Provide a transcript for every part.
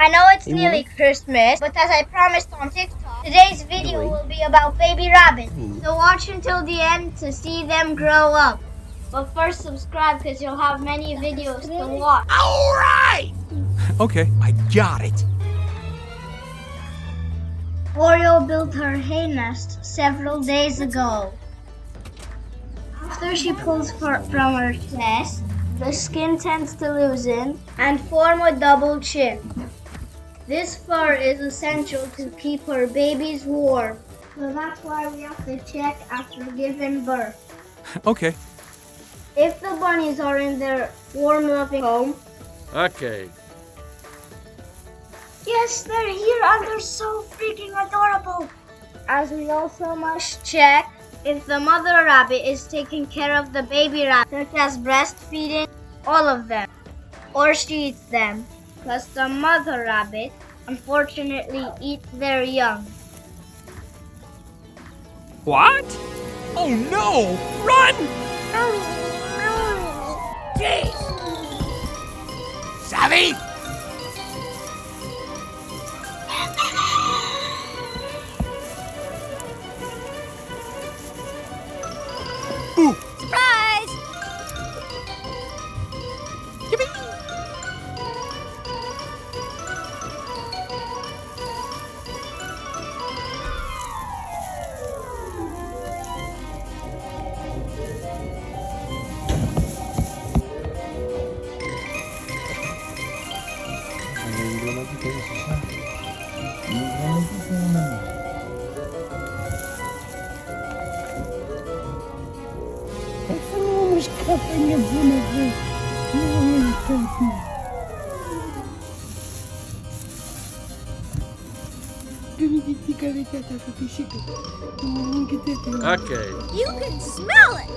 I know it's nearly Christmas, but as I promised on TikTok, today's video will be about baby rabbits. So watch until the end to see them grow up. But first subscribe because you'll have many videos to watch. Alright! Okay, I got it. Oreo built her hay nest several days ago. After she pulls for, from her nest, the skin tends to loosen and form a double chin. This fur is essential to keep her babies warm. So that's why we have to check after giving birth. Okay. If the bunnies are in their warm loving home, Okay. yes, they're here and they're so freaking adorable. As we also must check if the mother rabbit is taking care of the baby rabbit, such as breastfeeding all of them, or she eats them, because the mother rabbit unfortunately eats their young. What? Oh no! Run! Okay. You can smell it!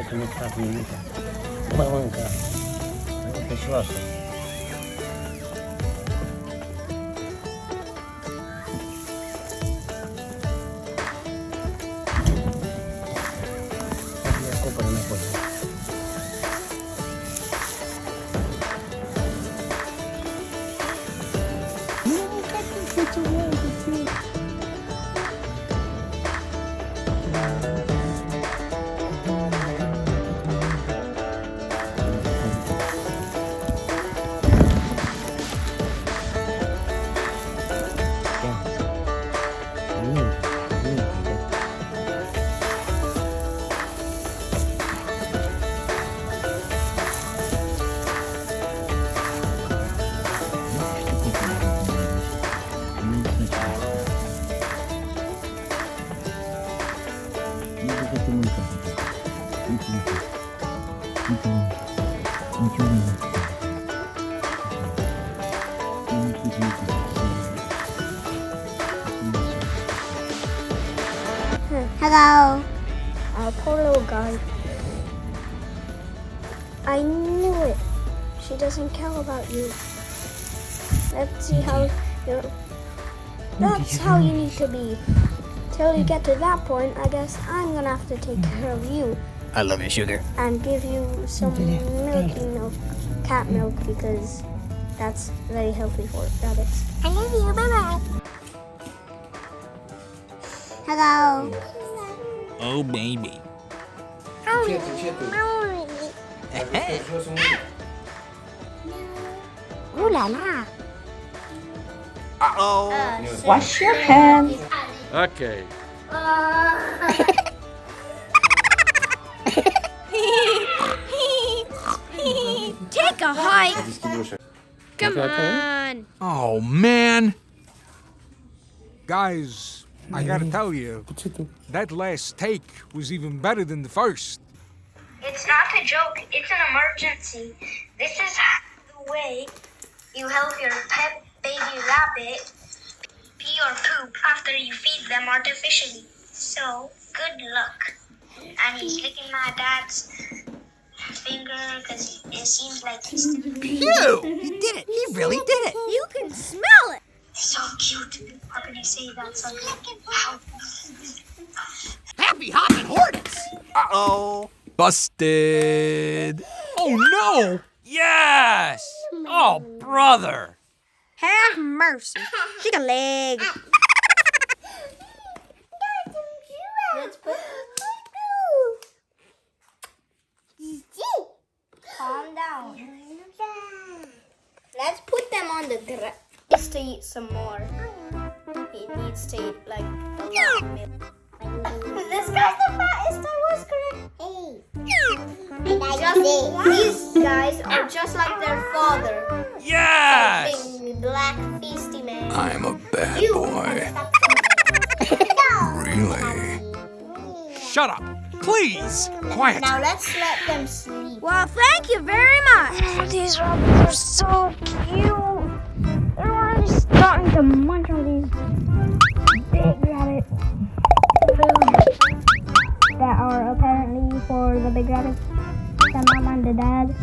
это не так не видно. Баланка. Вот еще раз. Hello. Uh, poor little guy. I knew it. She doesn't care about you. Let's see how you. That's how you need to be. Till you get to that point, I guess I'm gonna have to take care of you I love you, sugar. and give you some milky milk, cat milk, because that's very healthy for rabbits. I love you. Bye bye. Hello. Oh, oh, oh, baby. Ooh la la. Uh-oh. Uh, Wash your hands. Okay. Come on. Oh, man. Guys, I gotta tell you, that last take was even better than the first. It's not a joke, it's an emergency. This is the way you help your pet baby rabbit pee or poop after you feed them artificially. So, good luck. And he's licking my dad's finger because it seems like he's still Phew! He did it. He really did it. You can smell it. so cute. How can you say that so Ow. Happy hopping hornets. Uh-oh. Busted. Oh, no. Yes. Oh, brother. Have mercy. Take a leg. Let's put. Calm down. Let's put them on the ground. Needs to eat some more. He needs to eat like a lot of milk. this guy's the fattest. I was correct. Just, these guys are just like their father. Yes. Big black feisty man. I'm a bad You boy. Really? Shut up. Please. Quiet. Now let's let them sleep. Well, thank you very much. These rabbits are so cute. They're already starting to munch on these big rabbit food that are apparently for the big rabbits, the mom and the dad.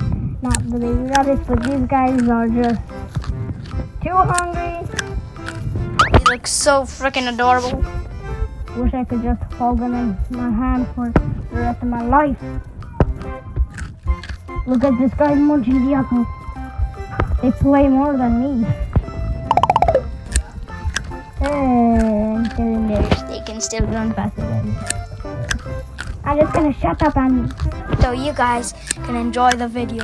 Not the baby rabbits, but these guys are just too hungry. They look so freaking adorable. Wish I could just hold them in my hand for the rest of my life. Look at this guy munching the apple. They play more than me. And they're in there. They can still run faster than me. I'm just gonna shut up and so you guys can enjoy the video.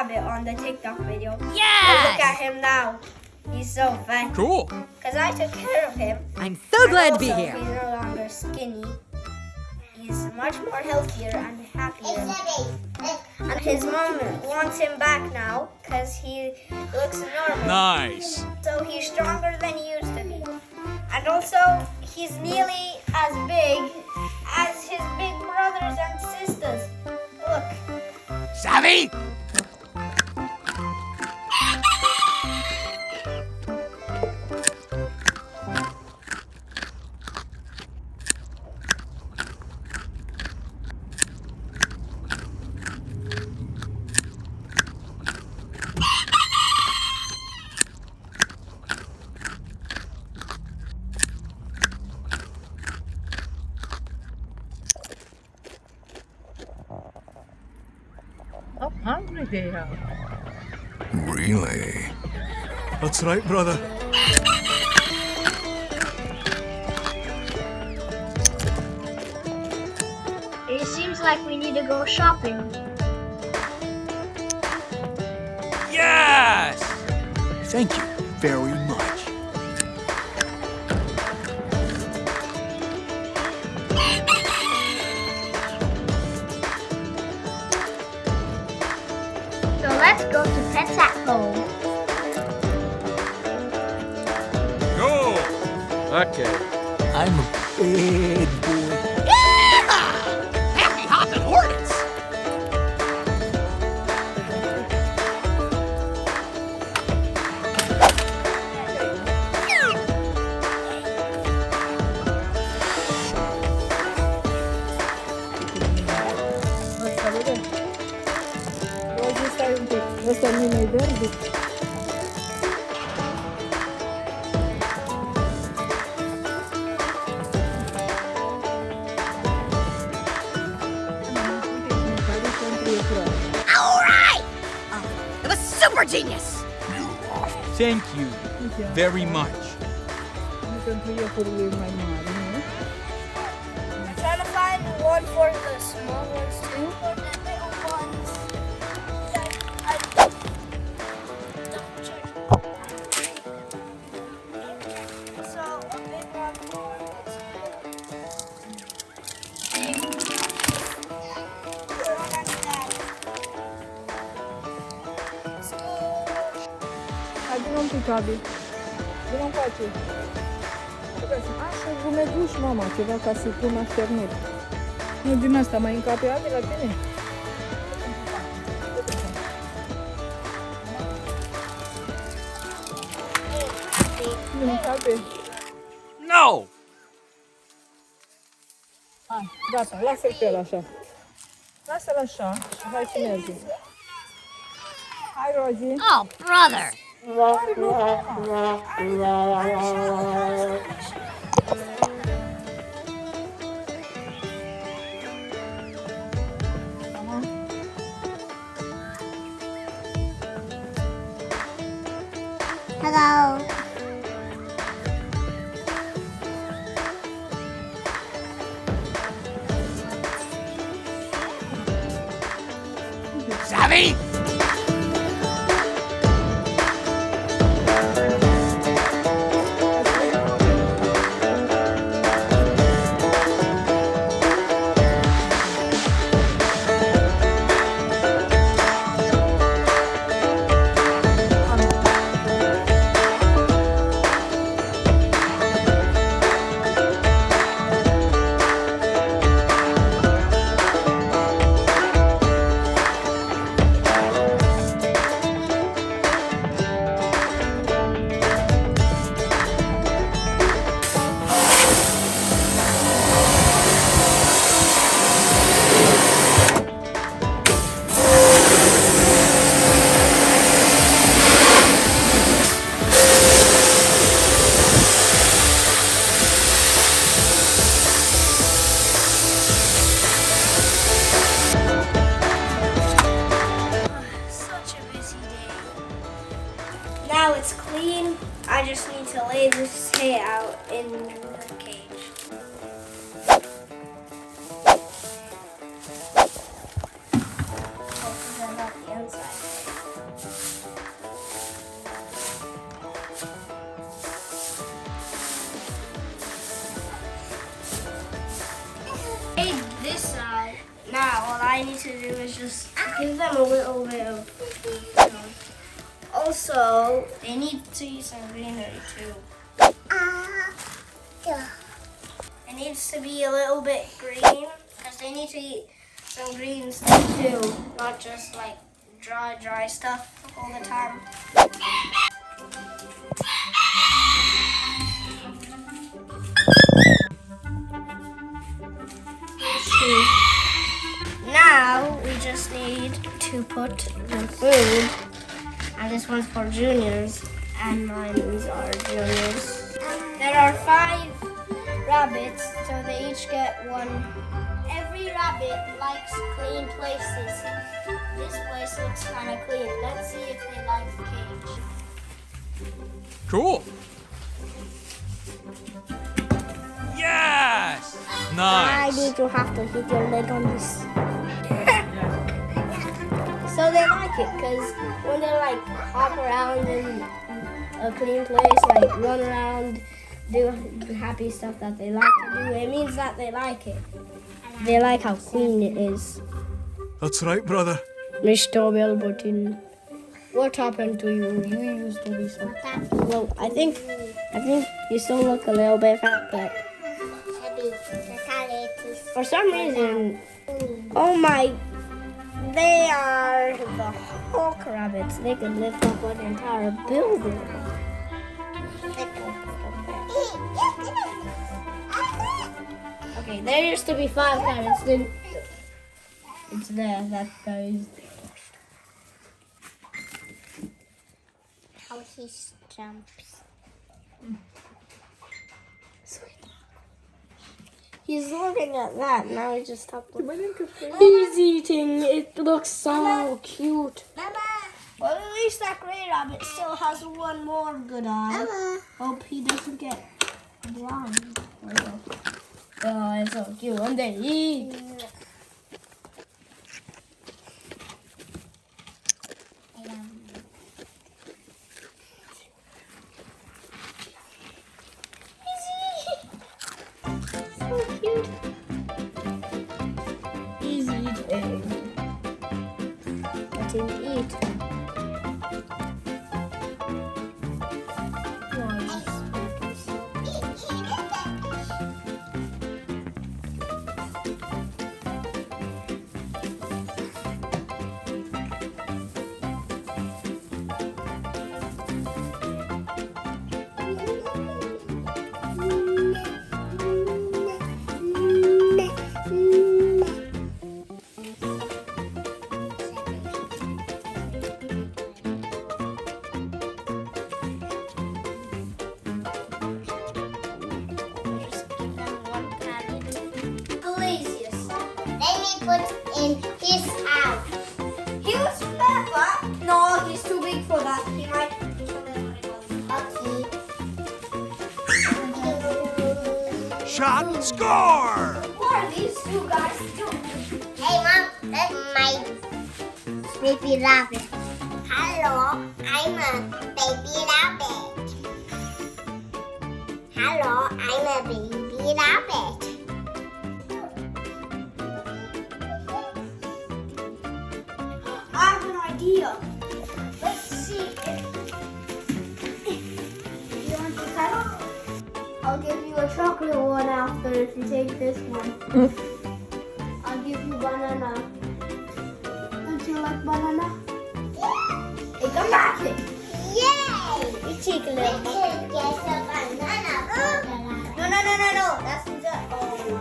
Rabbit on the TikTok video? Yes. Look at him now. He's so fat. Cool. Because I took care of him. I'm so glad to be here. He's no longer skinny. He's much more healthier and happier. And his mom wants him back now because he looks normal. Nice. So he's stronger than he used to be. And also, he's nearly as big as his big brothers and sisters. Look. Savvy? Really? That's right, brother. It seems like we need to go shopping. Yes! Thank you very Pets at Go! Okay. I'm a bad was super genius! Thank you very much. I'm trying to find one for the small ones too. Hai, vină un pic, Abi. Vină încoace. Așa, gumeduș, mama, ceva ca să pun așternut. Nu din asta, mai încape Abi la tine? No! Hai, gata, lasă-l pe el așa. Lasă-l așa și hai să mergem. Hai, Rozi. Oh, brother! 哇！I need to do is just give them a little bit of. Also, they need to eat some greenery too. Ah, it needs to be a little bit green because they need to eat some green stuff too, not just like dry, dry stuff all the time. Just need to put the food, and this one's for juniors, and mine are juniors. Um, there are five rabbits, So they each get one. Every rabbit likes clean places. This place looks kind of clean. Let's see if they like the cage. Cool. Yes! Why Nice! did you have to hit your leg on this? So they like it because when they like hop around in a clean place, like run around, do happy stuff that they like to do, it means that they like it. They like how clean it is. That's right, brother. Mr. Bellbutton, what happened to you? You used to be so. Well, I think, I think you still look a little bit fat, but for some reason, oh my, they are the Hulk rabbits. They can lift up an entire building. Okay, there used to be five rabbits. Then it's there. That goes. How he jumps. Mm. He's looking at that. Now he just stopped looking. He's eating. It looks so cute. Well, at least that gray rabbit still has one more good eye. Hope he doesn't get blind. Oh, it's so cute. And they eat. So Shot, score! What are these two guys doing? Hey mom, that's my baby rabbit. Hello, I'm a baby rabbit. Hello, I'm a baby rabbit. I have an idea. Chocolate one after if you take this one. Mm. I'll give you banana. Don't you like banana? Hey, come back here. Yay! You take a We little. can get a banana. No, no, no, no, no. That's the. Oh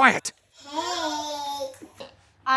Quiet!